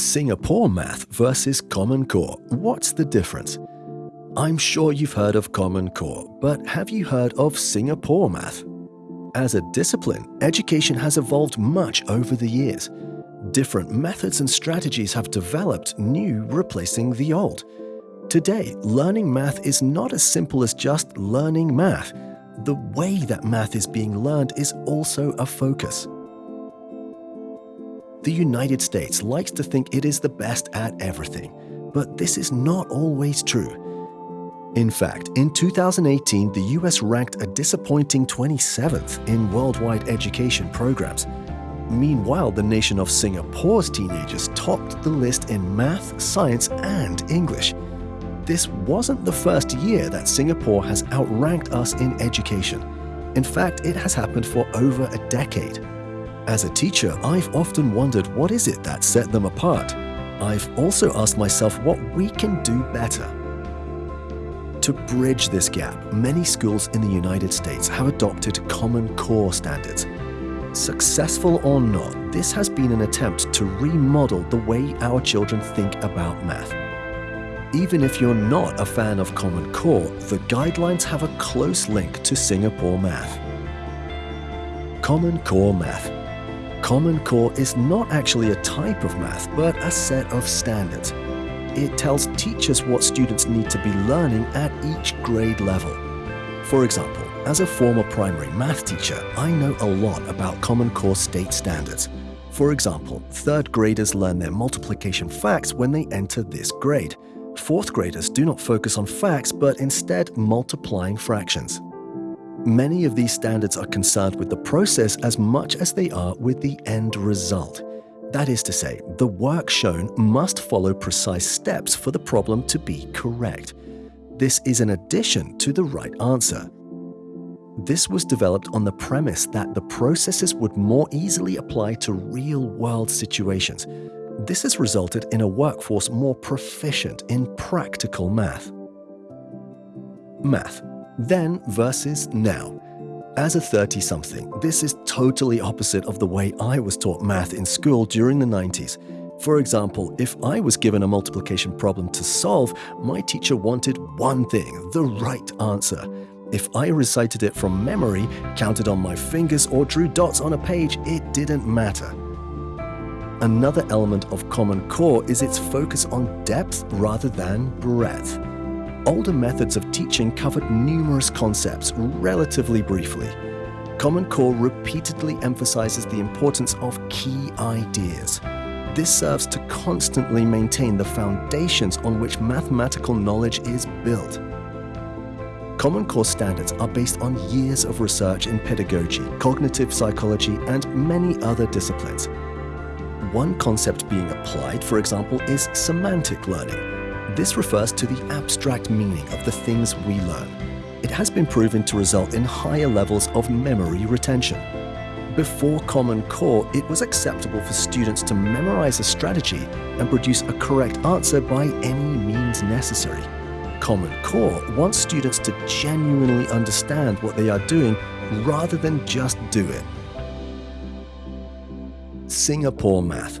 Singapore Math versus Common Core. What's the difference? I'm sure you've heard of Common Core, but have you heard of Singapore Math? As a discipline, education has evolved much over the years. Different methods and strategies have developed, new replacing the old. Today, learning math is not as simple as just learning math. The way that math is being learned is also a focus. The United States likes to think it is the best at everything, but this is not always true. In fact, in 2018, the US ranked a disappointing 27th in worldwide education programs. Meanwhile, the nation of Singapore's teenagers topped the list in math, science, and English. This wasn't the first year that Singapore has outranked us in education. In fact, it has happened for over a decade. As a teacher, I've often wondered what is it that set them apart. I've also asked myself what we can do better. To bridge this gap, many schools in the United States have adopted Common Core standards. Successful or not, this has been an attempt to remodel the way our children think about math. Even if you're not a fan of Common Core, the guidelines have a close link to Singapore Math. Common Core Math Common Core is not actually a type of math, but a set of standards. It tells teachers what students need to be learning at each grade level. For example, as a former primary math teacher, I know a lot about Common Core state standards. For example, third graders learn their multiplication facts when they enter this grade. Fourth graders do not focus on facts, but instead multiplying fractions. Many of these standards are concerned with the process as much as they are with the end result. That is to say, the work shown must follow precise steps for the problem to be correct. This is an addition to the right answer. This was developed on the premise that the processes would more easily apply to real-world situations. This has resulted in a workforce more proficient in practical math. Math then versus now. As a 30 something, this is totally opposite of the way I was taught math in school during the 90s. For example, if I was given a multiplication problem to solve, my teacher wanted one thing the right answer. If I recited it from memory, counted on my fingers, or drew dots on a page, it didn't matter. Another element of Common Core is its focus on depth rather than breadth older methods of teaching covered numerous concepts relatively briefly. Common Core repeatedly emphasizes the importance of key ideas. This serves to constantly maintain the foundations on which mathematical knowledge is built. Common Core standards are based on years of research in pedagogy, cognitive psychology, and many other disciplines. One concept being applied, for example, is semantic learning, this refers to the abstract meaning of the things we learn. It has been proven to result in higher levels of memory retention. Before Common Core, it was acceptable for students to memorize a strategy and produce a correct answer by any means necessary. Common Core wants students to genuinely understand what they are doing rather than just do it. Singapore Math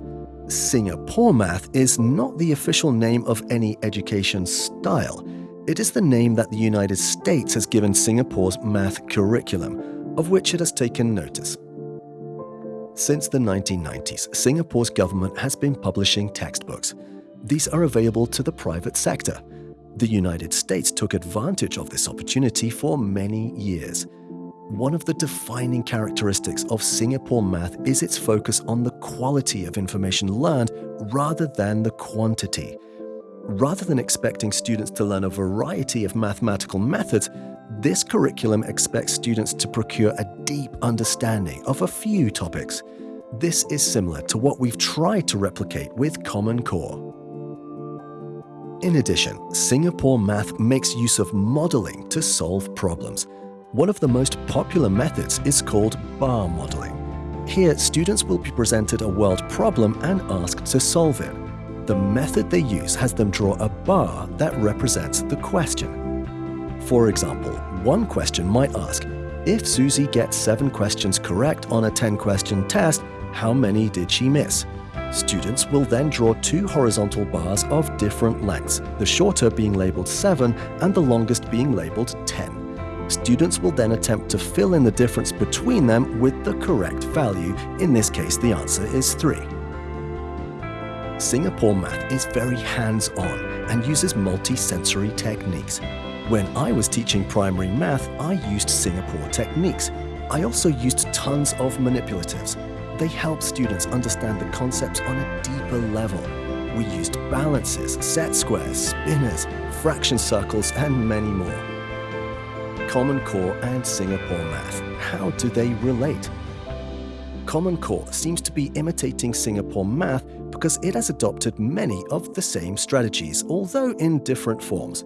Singapore Math is not the official name of any education style. It is the name that the United States has given Singapore's math curriculum, of which it has taken notice. Since the 1990s, Singapore's government has been publishing textbooks. These are available to the private sector. The United States took advantage of this opportunity for many years. One of the defining characteristics of Singapore math is its focus on the quality of information learned rather than the quantity. Rather than expecting students to learn a variety of mathematical methods, this curriculum expects students to procure a deep understanding of a few topics. This is similar to what we've tried to replicate with Common Core. In addition, Singapore Math makes use of modeling to solve problems. One of the most popular methods is called bar modeling. Here, students will be presented a world problem and asked to solve it. The method they use has them draw a bar that represents the question. For example, one question might ask, if Susie gets 7 questions correct on a 10-question test, how many did she miss? Students will then draw two horizontal bars of different lengths, the shorter being labelled 7 and the longest being labelled 10. Students will then attempt to fill in the difference between them with the correct value, in this case the answer is 3. Singapore Math is very hands-on and uses multi-sensory techniques. When I was teaching primary math, I used Singapore techniques. I also used tons of manipulatives. They help students understand the concepts on a deeper level. We used balances, set squares, spinners, fraction circles, and many more. Common Core and Singapore Math. How do they relate? Common Core seems to be imitating Singapore Math because it has adopted many of the same strategies, although in different forms.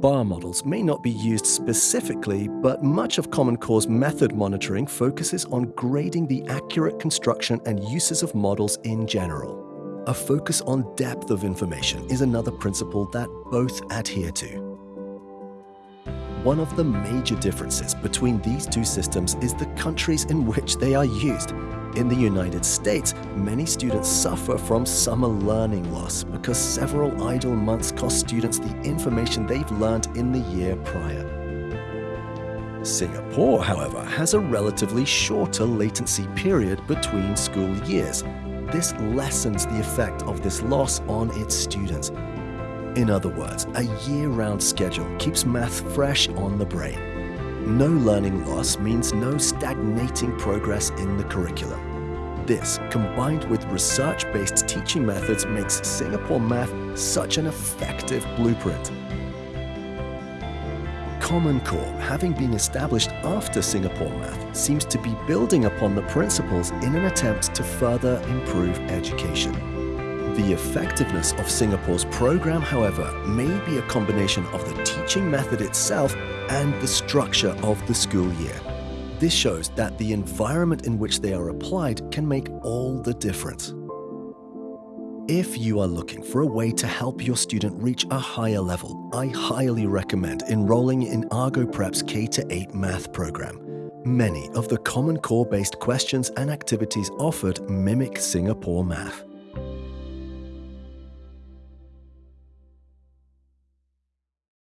Bar models may not be used specifically, but much of Common Core's method monitoring focuses on grading the accurate construction and uses of models in general. A focus on depth of information is another principle that both adhere to. One of the major differences between these two systems is the countries in which they are used. In the United States, many students suffer from summer learning loss because several idle months cost students the information they've learned in the year prior. Singapore, however, has a relatively shorter latency period between school years. This lessens the effect of this loss on its students. In other words, a year-round schedule keeps math fresh on the brain. No learning loss means no stagnating progress in the curriculum. This, combined with research-based teaching methods, makes Singapore Math such an effective blueprint. Common Core, having been established after Singapore Math, seems to be building upon the principles in an attempt to further improve education. The effectiveness of Singapore's program, however, may be a combination of the teaching method itself and the structure of the school year. This shows that the environment in which they are applied can make all the difference. If you are looking for a way to help your student reach a higher level, I highly recommend enrolling in Argo Prep's K-8 math program. Many of the Common Core-based questions and activities offered mimic Singapore math.